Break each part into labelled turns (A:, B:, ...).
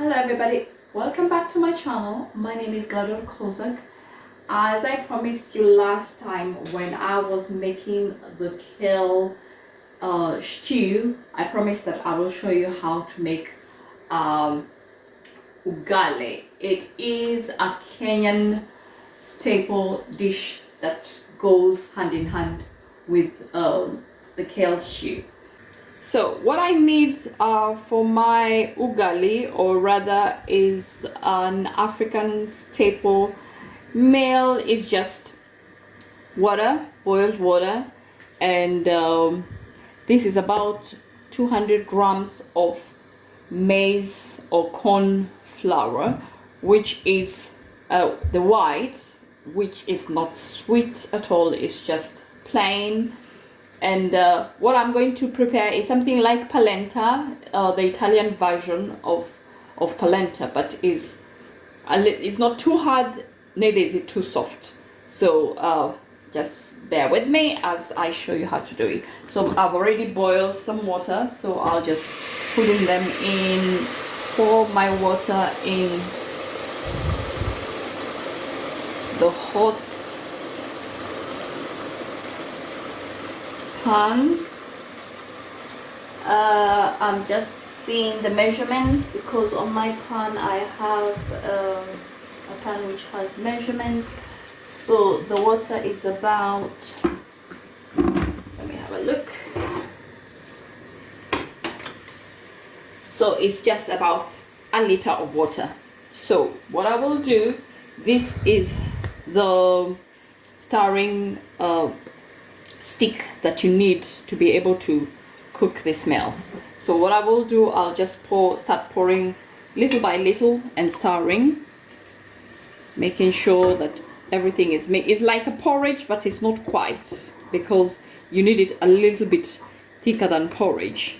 A: Hello everybody, welcome back to my channel. My name is Glador Kozak. As I promised you last time when I was making the kale uh, stew, I promised that I will show you how to make um, ugali. It is a Kenyan staple dish that goes hand in hand with um, the kale stew. So what I need uh, for my ugali or rather is an African staple meal is just water, boiled water and um, this is about 200 grams of maize or corn flour which is uh, the white which is not sweet at all it's just plain and uh, what I'm going to prepare is something like polenta, uh, the Italian version of of polenta, but is it's not too hard, neither is it too soft. So uh, just bear with me as I show you how to do it. So I've already boiled some water, so I'll just putting them in, pour my water in the hot pan uh, I'm just seeing the measurements because on my pan I have um, a pan which has measurements. So the water is about let me have a look. So it's just about a liter of water. So what I will do this is the stirring uh, stick that you need to be able to cook this meal. So what I will do I'll just pour start pouring little by little and stirring making sure that everything is made it's like a porridge but it's not quite because you need it a little bit thicker than porridge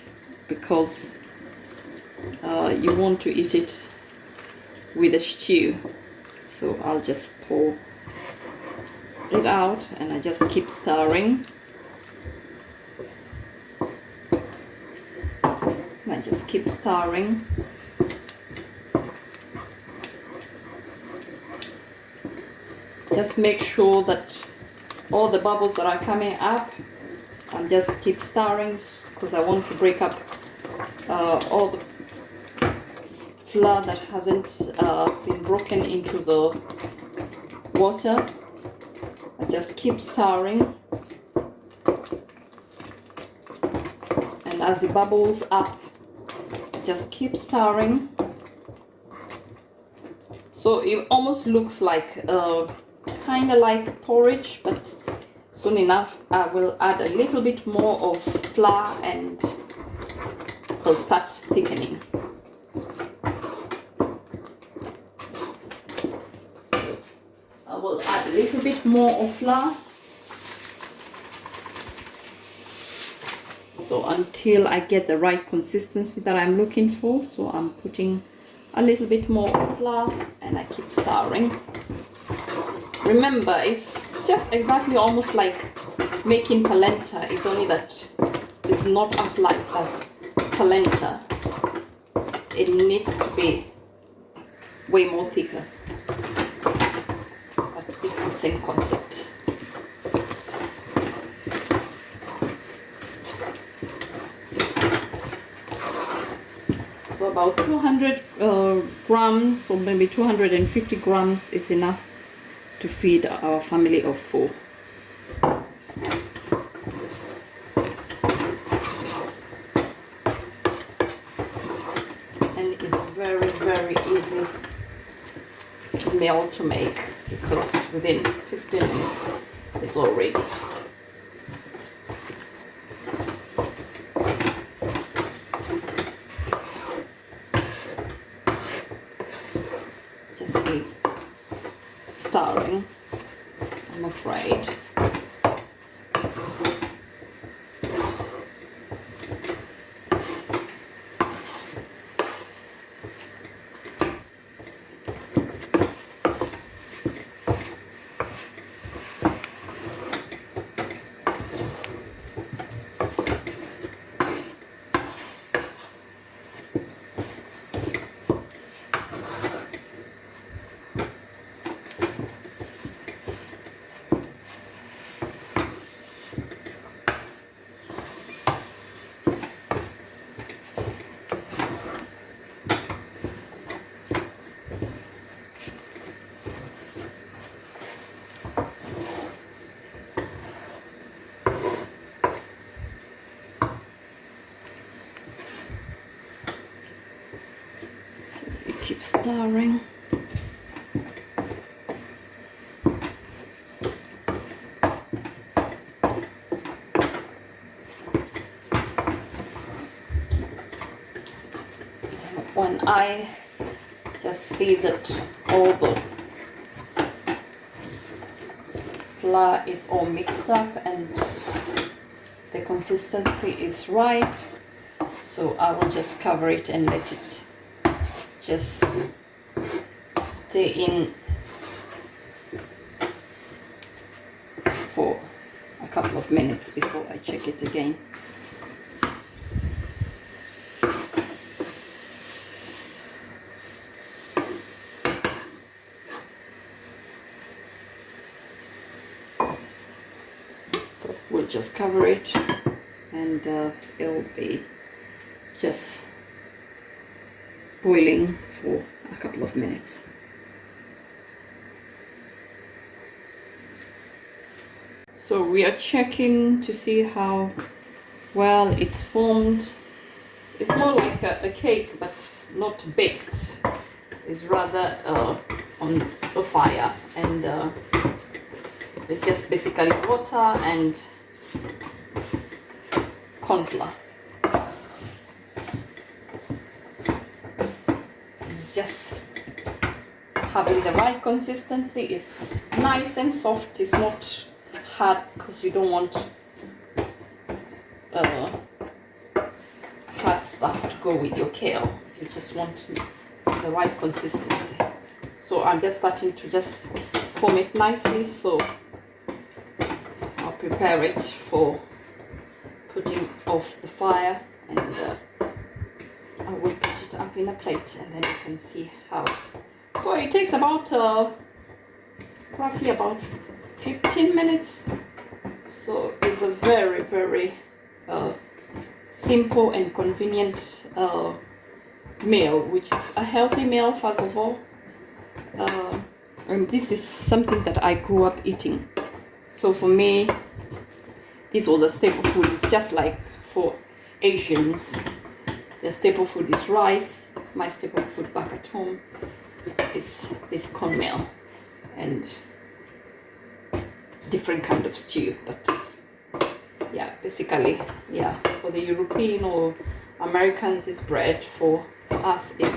A: because uh, you want to eat it with a stew. So I'll just pour it out and I just keep stirring I just keep stirring. Just make sure that all the bubbles that are coming up and just keep stirring because I want to break up uh, all the flour that hasn't uh, been broken into the water. I just keep stirring and as it bubbles up just keep stirring so it almost looks like uh, kind of like porridge but soon enough I will add a little bit more of flour and it'll start thickening. So I will add a little bit more of flour so until I get the right consistency that I'm looking for so I'm putting a little bit more flour and I keep stirring remember it's just exactly almost like making polenta. It's only that it's not as light as polenta. It needs to be way more thicker. But it's the same concept so about 200 uh, grams or maybe 250 grams is enough to feed our family of four. And it's very very easy meal to make because within 15 minutes it's all ready starving, I'm afraid. Stirring. When I just see that all the flour is all mixed up and the consistency is right so I will just cover it and let it just stay in for a couple of minutes before I check it again. So we'll just cover it and uh, it'll be just boiling for a couple of minutes. So we are checking to see how well it's formed. It's more like a, a cake but not baked. It's rather uh, on the fire and uh, it's just basically water and corn. It's just having the right consistency. It's nice and soft. It's not hard because you don't want uh, hard stuff to go with your kale. You just want the right consistency. So I'm just starting to just form it nicely. So I'll prepare it for putting off the fire and uh, I will put it up in a plate and then you can see how so it takes about uh, roughly about 15 minutes so it's a very very uh, simple and convenient uh, meal which is a healthy meal first of all. Uh, and this is something that I grew up eating. So for me this was a staple food. It's just like for Asians the staple food is rice. My staple food back at home is is cornmeal and different kind of stew but yeah basically yeah for the European or Americans is bread for, for us is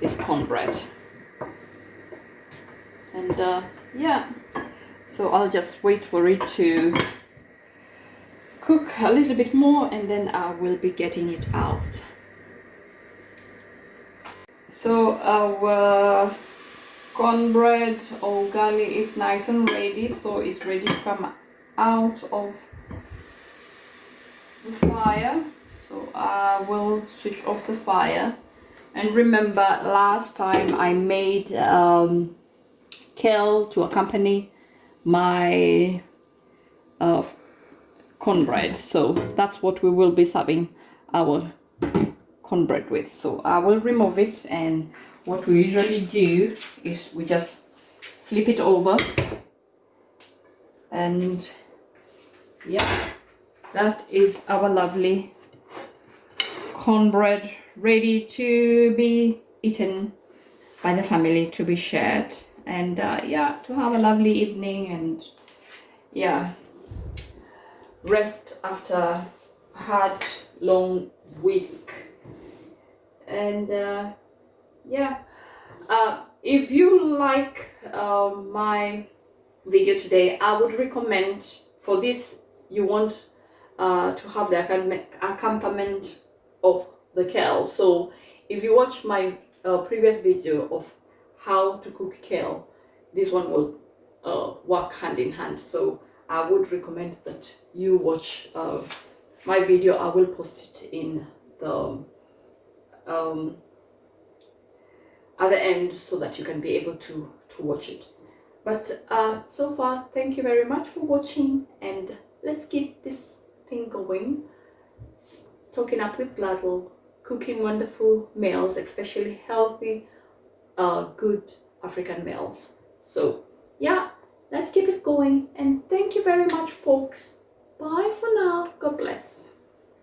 A: is cornbread and uh, yeah so I'll just wait for it to cook a little bit more and then I will be getting it out. So our cornbread or ugali is nice and ready so it's ready to come out of the fire. So I will switch off the fire. And remember last time I made um, kale to accompany my uh, cornbread. So that's what we will be serving our cornbread with. So I will remove it and what we usually do is we just flip it over. And yeah that is our lovely cornbread ready to be eaten by the family to be shared. And uh, yeah to have a lovely evening and yeah rest after a hard long week. And uh, yeah uh, if you like uh, my video today I would recommend for this you want uh, to have the accompaniment of the kale so if you watch my uh, previous video of how to cook kale this one will uh, work hand in hand so I would recommend that you watch uh, my video. I will post it in the um, other end so that you can be able to, to watch it. But uh, so far, thank you very much for watching and let's keep this thing going. Talking up with Gladwell, cooking wonderful meals, especially healthy, uh, good African meals. So yeah, let's keep it going and thank you very much folks bye for now god bless